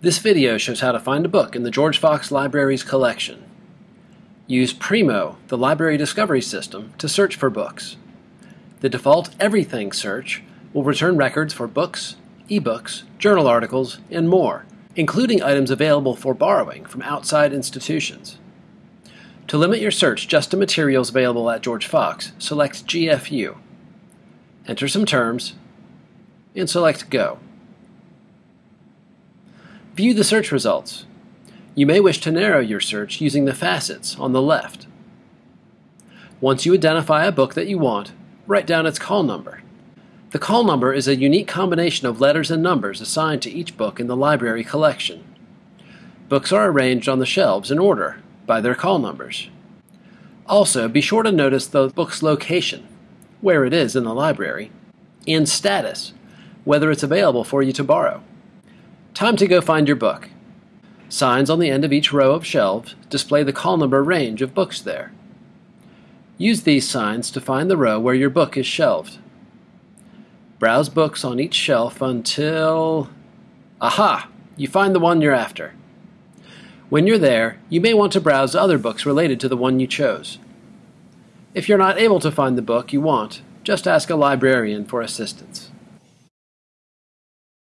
This video shows how to find a book in the George Fox Library's collection. Use Primo, the library discovery system, to search for books. The default Everything search will return records for books, ebooks, journal articles, and more, including items available for borrowing from outside institutions. To limit your search just to materials available at George Fox, select GFU. Enter some terms, and select Go. View the search results. You may wish to narrow your search using the facets on the left. Once you identify a book that you want, write down its call number. The call number is a unique combination of letters and numbers assigned to each book in the library collection. Books are arranged on the shelves in order by their call numbers. Also, be sure to notice the book's location, where it is in the library, and status, whether it's available for you to borrow. Time to go find your book. Signs on the end of each row of shelves display the call number range of books there. Use these signs to find the row where your book is shelved. Browse books on each shelf until. Aha! You find the one you're after. When you're there, you may want to browse other books related to the one you chose. If you're not able to find the book you want, just ask a librarian for assistance.